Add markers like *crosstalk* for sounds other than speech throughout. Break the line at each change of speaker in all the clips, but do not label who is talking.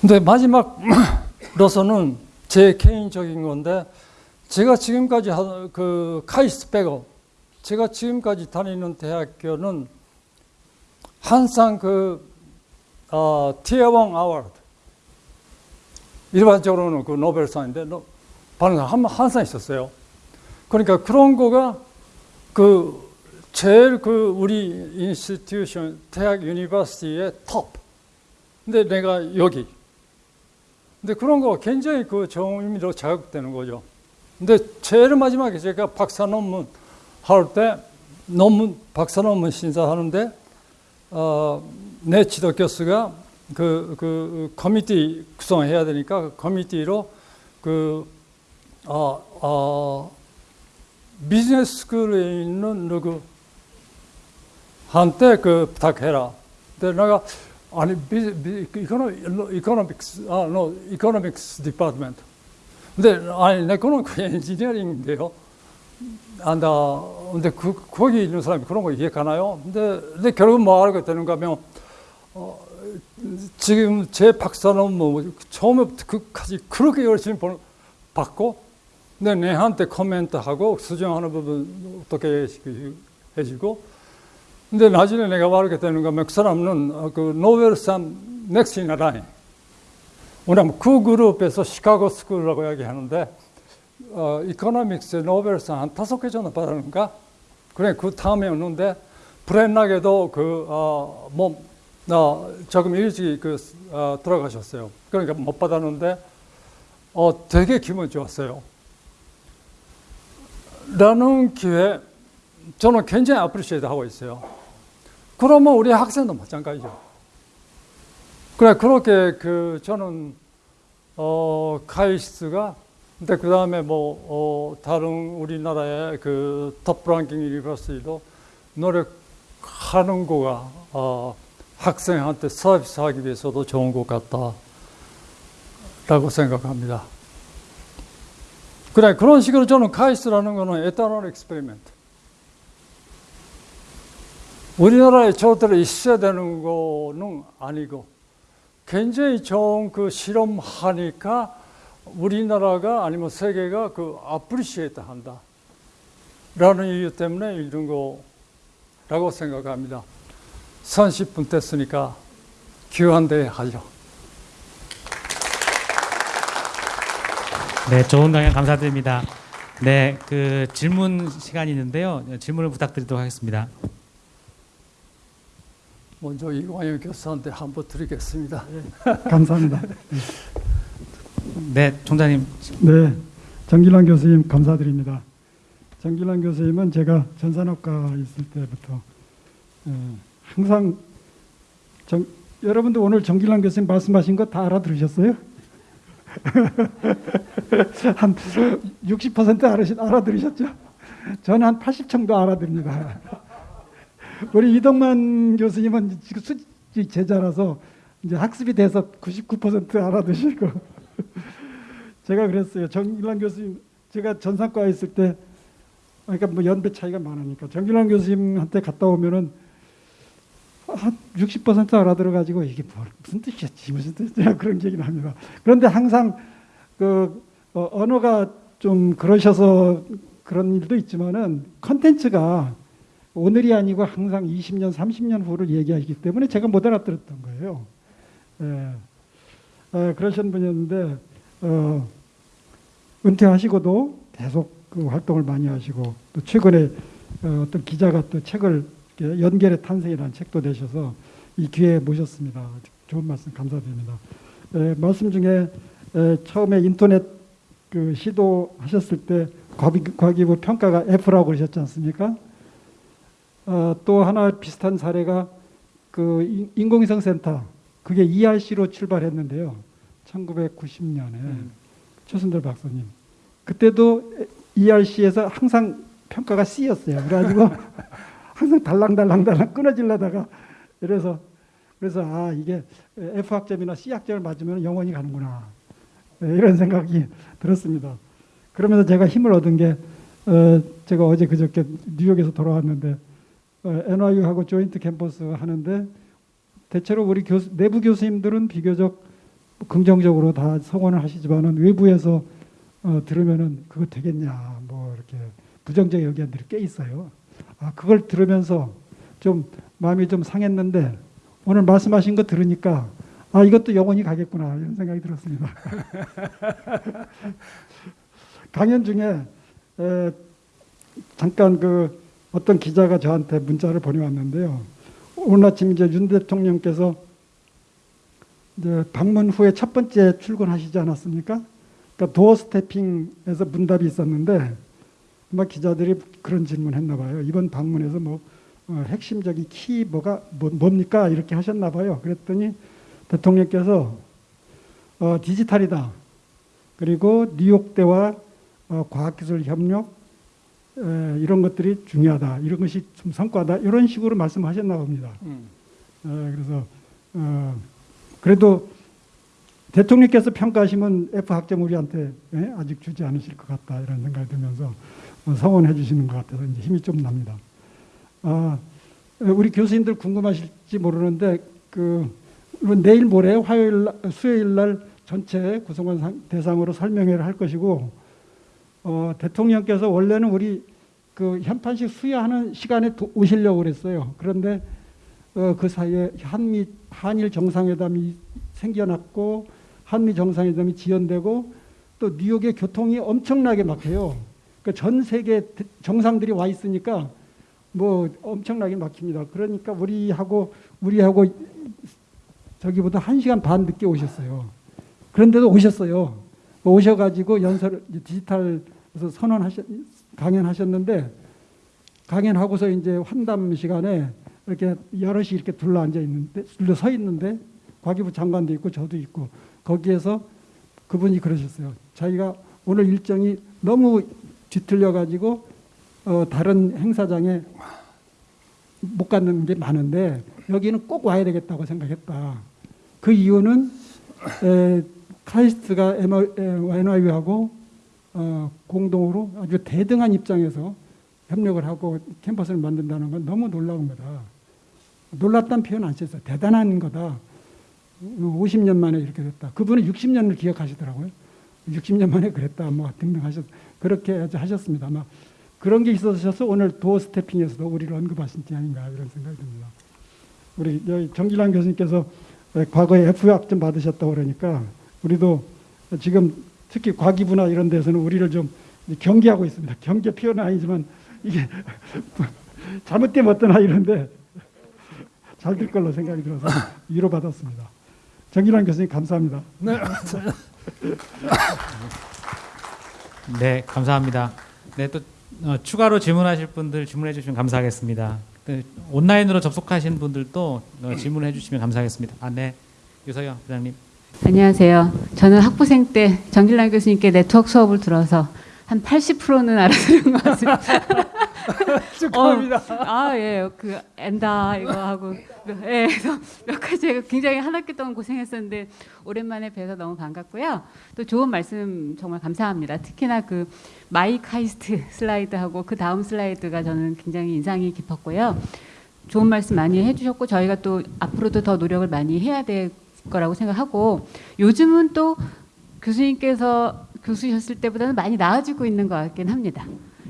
근데 마지막으로서는 제 개인적인 건데 제가 지금까지 하- 그 카이스트 빼고 제가 지금까지 다니는 대학교는 항상 그 어, Turing Award 일반적으로는 그 노벨상인데 노- 반응 한 항상 있었어요. 그러니까 그런 거가 그 제일 그 우리 institution 대학 university의 톱. 근데 내가 여기. 근데 그런 거 굉장히 그 좋은 의미로 자극되는 거죠. 근데 제일 마지막에 제가 박사 논문 할 때 논문 박사 논문 심사하는데 어, 내 지도 교수가 그, 그 committee 구성해야 되니까 그 committee로 그 어, 어, business school에 있는 누구 한테 그 부탁해라. 근데 내가 아니 econo- economics あの economics department. 근데 아니 그 engineering인데요. 안다. 근데 그 거기 있는 사람이 그런 거 이해가나요? 근데 근데 결국 뭐 하게 되는가 하면 어, 지금 제 박사는 뭐 처음부터 끝까지 그렇게 열심히 번- 받고 근데 내한테 코멘트하고 수정하는 부분 어떻게 해주고 근데 나중에 내가 말하게 되는 거면 그 사람은 어, 그 노벨상 in line 왜냐면 그 그룹에서 Chicago school이라고 이야기하는데 어, economics 노벨상 한 다섯 개 정도 받았는가? 그래 그 다음에 오는데 불행하게도 그 어, 뭐, 어, 조금 일찍 그 어, 들어가셨어요. 그러니까 못 받았는데 어, 되게 기분 좋았어요. 라는 기회 저는 굉장히 appreciate 하고 있어요. 그러면 우리 학생도 마찬가지죠. 그래 그렇게 그 저는 어 카이스트가 근데 그 다음에 뭐 어, 다른 우리나라의 그 top-ranking university도 노력하는 거가 어, 학생한테 서비스 하기 위해서도 좋은 것 같다 라고 생각합니다. 그래 그런 식으로 저는 카이스트라는 거는 eternal experiment. 우리나라에 절대로 있어야 되는 거는 아니고 굉장히 좋은 그 실험하니까 우리나라가 아니면 세계가 그 appreciate 한다. 라는 이유 때문에 이런 거라고 생각합니다. 30분 됐으니까 교환대 하죠.
네, 좋은 강연 감사드립니다. 네, 그 질문 시간이 있는데요. 질문을 부탁드리도록 하겠습니다.
먼저 이광현 교수한테 한번 드리겠습니다.
감사합니다.
네, 총장님.
네, 정길환 교수님 감사드립니다. 정길환 교수님은 제가 전산학과 있을 때부터 어, 항상 정, 여러분도 오늘 정길환 교수님 말씀하신 거 다 알아들으셨어요? *laughs* 한 60% 알아시, 알아들으셨죠? 저는 한 80 정도 알아듭니다. 우리 이동만 교수님은 지금 수지 제자라서 이제 학습이 돼서 99% 알아두시고 *laughs* 제가 그랬어요. 정길환 교수님 제가 전산과에 있을 때 그러니까 뭐 연배 차이가 많으니까 정길환 교수님한테 갔다 오면은 한 60% 알아들어 가지고 이게 뭐, 무슨 뜻이었지 무슨 뜻이야 *laughs* 그런 기억이 납니다. 그런데 항상 그 어, 언어가 좀 그러셔서 그런 일도 있지만은 컨텐츠가 오늘이 아니고 항상 20년, 30년 후를 얘기하기 때문에 제가 못 알아들었던 거예요. 예. 어, 그러신 분이었는데 어, 은퇴하시고도 계속 그 활동을 많이 하시고 또 최근에 어, 어떤 기자가 또 책을 연결의 탄생이라는 책도 내셔서 이 기회에 모셨습니다. 좋은 말씀 감사드립니다. 에, 말씀 중에 에, 처음에 인터넷 그 시도하셨을 때 과기, 과기부 평가가 F라고 그러셨지 않습니까? 어, 또 하나 비슷한 사례가 그 인- 인공위성 센터 그게 ERC로 출발했는데요. 1990년에 최순들 박사님 그때도 ERC에서 항상 평가가 C였어요. 그래가지고 *laughs* 항상 달랑달랑달랑 끊어질려다가 이래서 그래서 아 이게 F 학점이나 C 학점을 맞으면 영원히 가는구나 네, 이런 생각이 들었습니다. 그러면서 제가 힘을 얻은 게 어, 제가 어제 그저께 뉴욕에서 돌아왔는데 어, NYU하고 조인트 캠퍼스 하는데 대체로 우리 교수, 내부 교수님들은 비교적 긍정적으로 다 성원을 하시지만은 외부에서 어, 들으면은 그거 되겠냐 뭐 이렇게 부정적 의견들이 꽤 있어요. 아 그걸 들으면서 좀 마음이 좀 상했는데 오늘 말씀하신 거 들으니까 아 이것도 영원히 가겠구나 이런 생각이 들었습니다. *laughs* 강연 중에 에, 잠깐 그 어떤 기자가 저한테 문자를 보내왔는데요. 오늘 아침 이제 윤 대통령께서 이제 방문 후에 첫 번째 출근하시지 않았습니까? 그러니까 도어 스태핑에서 문답이 있었는데 아마 기자들이 그런 질문했나 봐요. 이번 방문에서 뭐 어, 핵심적인 키 뭐가 뭐, 뭡니까 이렇게 하셨나 봐요. 그랬더니 대통령께서 어, 디지털이다. 그리고 뉴욕대와 어, 과학기술 협력 에, 이런 것들이 중요하다. 이런 것이 좀 성과다. 이런 식으로 말씀하셨나 봅니다.
음.
어, 그래서 어, 그래도 대통령께서 평가하시면 F 학점 우리한테 예? 아직 주지 않으실 것 같다 이런 생각이 들면서 어, 성원해 주시는 것 같아서 이제 힘이 좀 납니다. 아, 우리 교수님들 궁금하실지 모르는데 그 내일 모레 화요일 날- 수요일 날 전체 구성원 상- 대상으로 설명회를 할 것이고 어, 대통령께서 원래는 우리 그 현판식 수여하는 시간에 도- 오시려고 그랬어요. 그런데 어, 그 사이에 한미 한일 정상회담이 생겨났고 한미 정상회담이 지연되고 또 뉴욕의 교통이 엄청나게 막혀요. 그러니까 전 세계 대- 정상들이 와 있으니까 뭐 엄청나게 막힙니다. 그러니까 우리하고 우리하고 저기보다 한 시간 반 늦게 오셨어요. 그런데도 오셨어요. 뭐 오셔가지고 연설 디지털에서 선언하셨 강연하셨는데 강연하고서 이제 환담 시간에 이렇게 여럿이 이렇게 둘러 앉아 있는데 둘러 서 있는데 과기부 장관도 있고 저도 있고 거기에서 그분이 그러셨어요. 자기가 오늘 일정이 너무 뒤틀려 가지고 어, 다른 행사장에 못 가는 게 많은데 여기는 꼭 와야 되겠다고 생각했다. 그 이유는 에, 카이스트가 NYU하고 어, 공동으로 아주 대등한 입장에서 협력을 하고 캠퍼스를 만든다는 건 너무 놀라운 거다. 놀랍다는 표현 안 썼어요. 대단한 거다. 50년 만에 이렇게 됐다. 그분은 60년을 기억하시더라고요. 60년 만에 그랬다. 뭐 등등 하셨, 그렇게 하셨습니다. 아마 그런 게 있어서 오늘 도어 스태핑에서도 우리를 언급하신 게 아닌가 이런 생각이 듭니다. 우리 정길환 교수님께서 과거에 F 학점 받으셨다고 그러니까 우리도 지금 특히 과기부나 이런 데서는 우리를 좀 경계하고 있습니다. 경계 표현은 아니지만 이게 *laughs* 잘못되면 어떠나 이런데 잘 될 걸로 생각이 들어서 위로받았습니다. 정길환 교수님 감사합니다.
네.
네, 감사합니다. 네, 또 어, 추가로 질문하실 분들 질문해 주시면 감사하겠습니다. 그, 온라인으로 접속하신 분들도 어, 질문해 주시면 감사하겠습니다. 아, 네, 유서영 부장님.
안녕하세요. 저는 학부생 때 정길란 교수님께 네트워크 수업을 들어서 한 80%는 알아들은 것 같습니다. *laughs*
축하합니다.
아, 예. 그 엔다 이거 하고 예. 그래서 몇 가지 제가 굉장히 한 학기 동안 고생했었는데 오랜만에 뵈서 너무 반갑고요. 또 좋은 말씀 정말 감사합니다. 특히나 그 my 카이스트 슬라이드하고 그 다음 슬라이드가 저는 굉장히 인상이 깊었고요. 좋은 말씀 많이 해주셨고 저희가 또 앞으로도 더 노력을 많이 해야 될 거라고 생각하고 요즘은 또 교수님께서 교수셨을 때보다는 많이 나아지고 있는 것 같긴 합니다.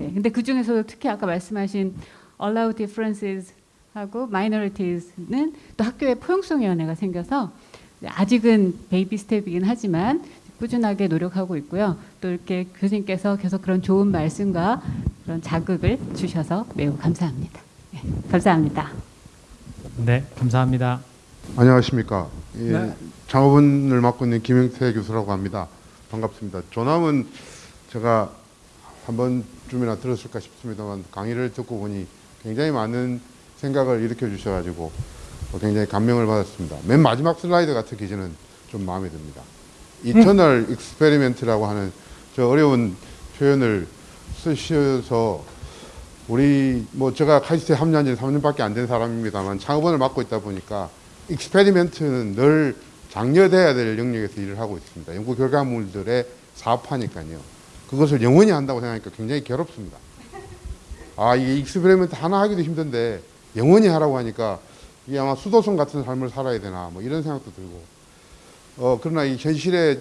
예, 근데 그 중에서도 특히 아까 말씀하신 allow differences 하고 minorities는 또 학교에 포용성위원회가 생겨서 아직은 baby step이긴 하지만 꾸준하게 노력하고 있고요. 또 이렇게 교수님께서 계속 그런 좋은 말씀과 그런 자극을 주셔서 매우 감사합니다. 예, 감사합니다.
네, 감사합니다.
안녕하십니까. 예,
네.
창업원을 맡고 있는 김영태 교수라고 합니다. 반갑습니다. 존함은 제가 한 번쯤이나 들었을까 싶습니다만 강의를 듣고 보니 굉장히 많은 생각을 일으켜 주셔가지고 어, 굉장히 감명을 받았습니다. 맨 마지막 슬라이드 같은 기준은 좀 마음에 듭니다. eternal experiment라고 하는 저 어려운 표현을 쓰셔서 우리 뭐 제가 카이스트에 합류한 지 3년밖에 안 된 사람입니다만 창업원을 맡고 있다 보니까 experiment는 늘 장려돼야 될 영역에서 일을 하고 있습니다. 연구 결과물들의 사업하니까요. 그것을 영원히 한다고 생각하니까 굉장히 괴롭습니다. 아, 이게 experiment 하나 하기도 힘든데 영원히 하라고 하니까 이게 아마 수도승 같은 삶을 살아야 되나 뭐 이런 생각도 들고 어, 그러나 이 현실의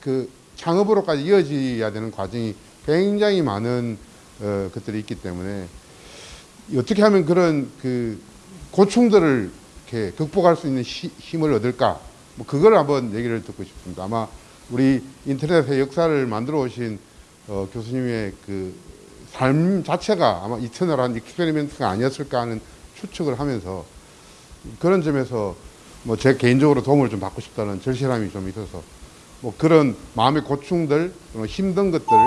그 창업으로까지 이어져야 되는 과정이 굉장히 많은 어, 것들이 있기 때문에 어떻게 하면 그런 그 고충들을 이렇게 극복할 수 있는 시- 힘을 얻을까? 뭐 그걸 한번 얘기를 듣고 싶습니다. 아마 우리 인터넷의 역사를 만들어 오신 어, 교수님의 그 삶 자체가 아마 이터널한 익스페리멘트가 아니었을까 하는 추측을 하면서 그런 점에서 뭐 제 개인적으로 도움을 좀 받고 싶다는 절실함이 좀 있어서 뭐 그런 마음의 고충들 힘든 것들을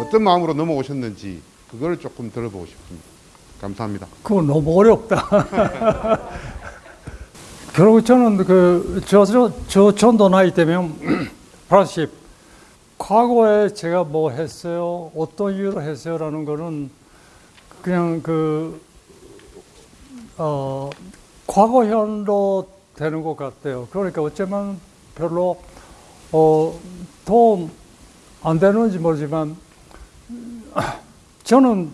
어떤 마음으로 넘어오셨는지 그걸 조금 들어보고 싶습니다. 감사합니다.
그거 너무 어렵다. *laughs* 결국 저는 그, 저, 저, 저 정도 나이 되면 80. *clears throat* 과거에 제가 뭐 했어요, 어떤 이유로 했어요 라는 거는 그냥 그, 어, 과거현로 되는 것 같아요. 그러니까 어쩌면 별로, 어, 도움 안 되는지 모르지만, *clears throat* 저는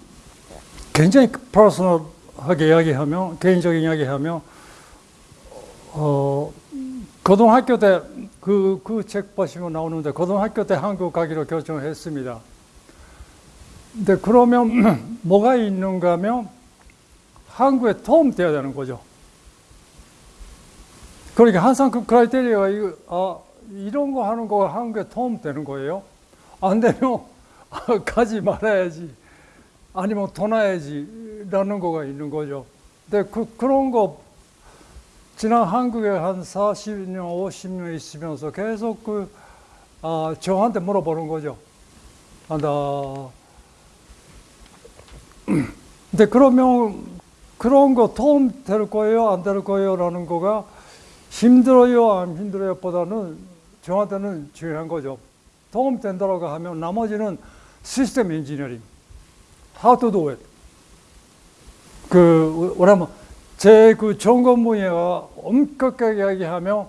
굉장히 퍼스널하게 이야기하면 개인적인 이야기하면 어 고등학교 때 그 그 책 보시면 나오는데 고등학교 때 한국 가기로 결정했습니다. 근데 그러면 *clears throat* 뭐가 있는가 하면 한국에 도움 돼야 되는 거죠. 그러니까 항상 그 크라이테리아가 이거 아 이런 거 하는 거가 한국에 도움 되는 거예요. 안 되면 *laughs* 가지 말아야지. 아니면 더 나야지 라는 거가 있는 거죠. 근데 그, 그런 거 지난 한국에 한 40년, 50년 있으면서 계속 그 아, 저한테 물어보는 거죠. 아, 나 *clears throat* 근데 그러면 그런 거 도움 될 거예요, 안 될 거예요 라는 거가 힘들어요, 안 힘들어요 보다는 저한테는 중요한 거죠. 도움 된다고 하면 나머지는 system engineering. how to do it. 그, 뭐냐면, 제그 전공 분야가 엄격하게 이야기하면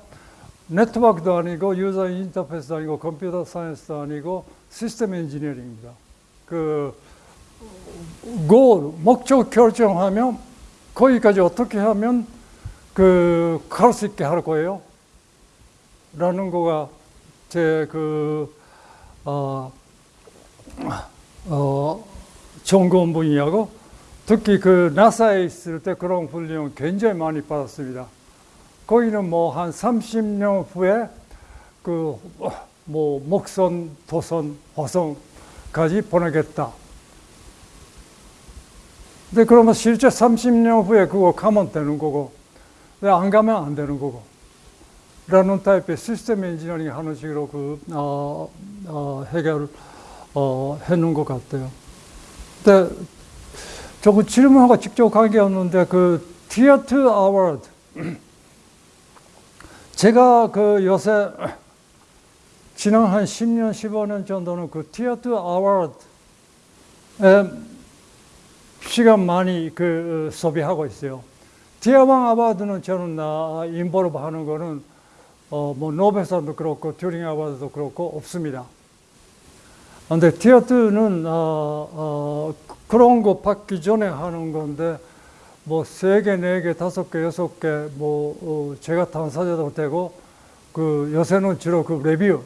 네트워크도 아니고 user interface도 아니고 computer science도 아니고 system engineering입니다. 그, 골, 목적 결정하면 거기까지 어떻게 하면 그, 갈 수 있게 할 거예요? 라는 거가 제 그, 어, 어, 전공 분야고 특히 그 나사에 있을 때 그런 훈련 굉장히 많이 받았습니다. 거기는 뭐 한 30년 후에 그 뭐 목선, 도선, 화성까지 보내겠다. 근데 그러면 실제 30년 후에 그거 가면 되는 거고, 안 가면 안 되는 거고. 라는 타입의 system engineering 하는 식으로 그, 어, 어, 해결을 어, 해놓은 것 같아요. 근데 저그 질문하고 직접 관계없는데 그 티어트 아워드 제가 그 요새 지난 한 10년, 15년 정도는 그 티어트 아워드에 시간 많이 그 소비하고 있어요. tier one award는 저는 나 involve 하는 거는 어 뭐 노벨상도 그렇고 Turing Award도 그렇고 없습니다. 근데 티어트는 어, 어, 그런 거 받기 전에 하는 건데 뭐 세 개, 네 개, 다섯 개, 여섯 개, 뭐 어, 제가 당사자도 되고 그 요새는 주로 그 레뷰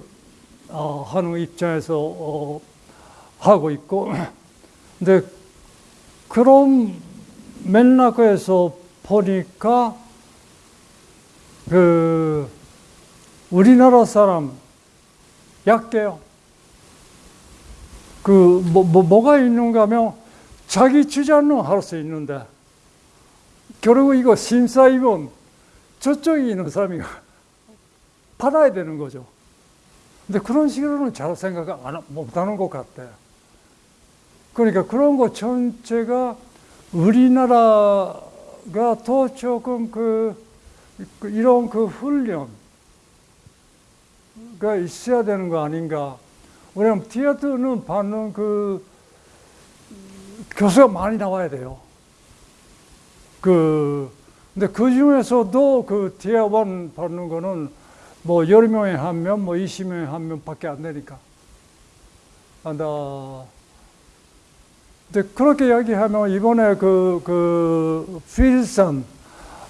어, 하는 입장에서 어, 하고 있고 *clears throat* 근데 그런 맥락에서 보니까 그 우리나라 사람 약해요. 그, 뭐, 뭐, 뭐가 있는가 하면 자기 주장은 할수 있는데, 결국 이거 심사위원 저쪽에 있는 사람이 *laughs* 받아야 되는 거죠. 근데 그런 식으로는 잘 생각 안, 못하는 것 같아요. 그러니까 그런 거 전체가 우리나라가 더 조금 그, 그 이런 그 훈련가 있어야 되는 거 아닌가. 왜냐면 티어트는 받는 그 교수가 많이 나와야 돼요. 그 근데 그 중에서도 그 티어 원 받는 거는 뭐 10명에 한 명, 뭐 20명에 한 명밖에 안 되니까. 아, 나 근데 그렇게 이야기하면 이번에 그, 그, 필선,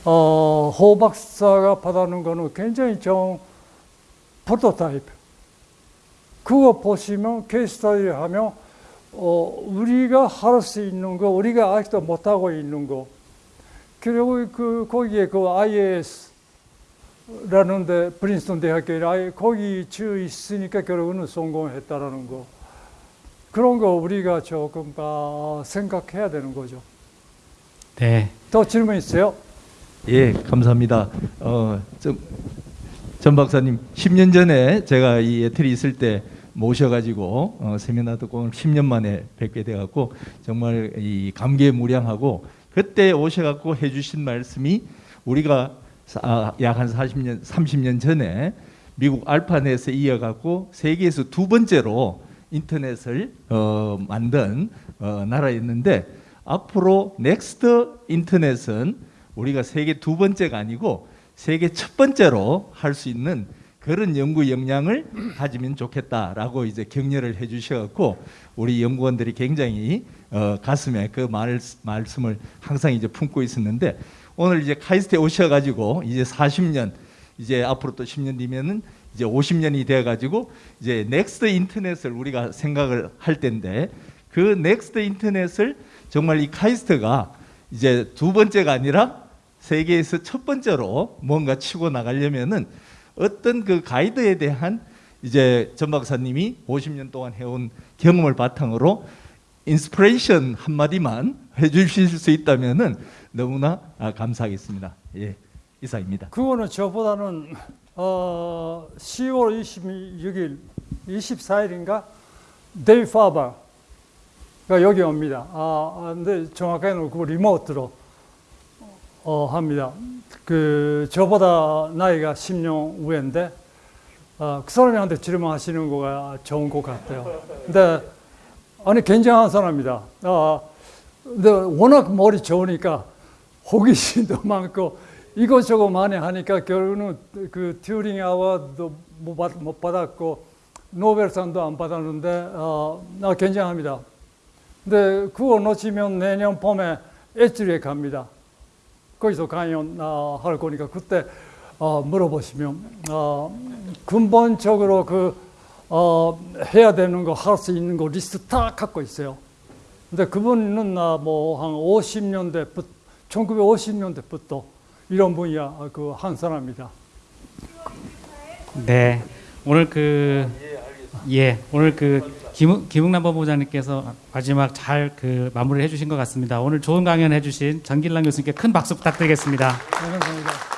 어, 호 박사가 받았는 거는 굉장히 좀 프로토타입. 그거 보시면 케이스 스터디를 하면 어, 우리가 할 수 있는 거, 우리가 아직도 못하고 있는 거, 그리고 그 거기에 그 IAS 라는데 프린스턴 대학교에 아예 거기 주 있으니까 결국은 성공했다라는 거 그런 거 우리가 조금 아, 생각해야 되는 거죠.
네.
더 질문 있어요?
예, 감사합니다. 어, 좀, 전 박사님, 10년 전에 제가 이 에틀이 있을 때 모셔가지고 어, 세미나 듣고 오늘 10년 만에 뵙게 돼갖고 정말 이 감개무량하고 그때 오셔갖고 해주신 말씀이 우리가 아, 약한 40년, 30년 전에 미국 알파넷에 이어갖고 세계에서 두 번째로 인터넷을 어, 만든 어, 나라였는데 앞으로 next 인터넷은 우리가 세계 두 번째가 아니고 세계 첫 번째로 할 수 있는 그런 연구 역량을 가지면 좋겠다라고 이제 격려를 해주셔갖고 우리 연구원들이 굉장히 어, 가슴에 그 말, 말씀을 항상 이제 품고 있었는데 오늘 이제 카이스트에 오셔가지고 이제 40년 이제 앞으로 또 10년 뒤면은 이제 50년이 돼가지고 이제 next 인터넷을 우리가 생각을 할 텐데 그 next 인터넷을 정말 이 카이스트가 이제 두 번째가 아니라 세계에서 첫 번째로 뭔가 치고 나가려면은 어떤 그 가이드에 대한 이제 전 박사님이 50년 동안 해온 경험을 바탕으로 inspiration 한마디만 *laughs* 해주실 수 있다면은 너무나 아, 감사하겠습니다. 예, 이상입니다.
그거는 저보다는 어, 10월 26일, 24일인가 데이 파바가 여기 옵니다. 아, 아, 근데 정확하게는 그거 remote로 어, 합니다. 그 저보다 나이가 10년 위인데 어, 그 사람한테 질문하시는 거가 좋은 것 같아요. 근데 아니 굉장한 사람입니다. 아, 근데 워낙 머리 좋으니까 호기심도 *laughs* 많고 이것저것 많이 하니까 결국은 그 튜링 아워도 못, 받았고 노벨상도 안 받았는데 어, 나 굉장합니다. 근데 그거 놓치면 내년 봄에 에즈리에 갑니다. 거기서 강연 어, 할 거니까 그때 어, 물어보시면 어, 근본적으로 그 어, 해야 되는 거 할 수 있는 거 리스트 다 갖고 있어요. 근데 그분은 뭐한 50년대부터 1950년대부터 이런 분야 그 한 사람입니다.
네. 오늘 그 예, 오늘 그 김, 김웅남 법무장님께서 마지막 잘 그 마무리를 해주신 것 같습니다. 오늘 좋은 강연 해주신 전길랑 교수님께 큰 박수 부탁드리겠습니다.
네, 감사합니다.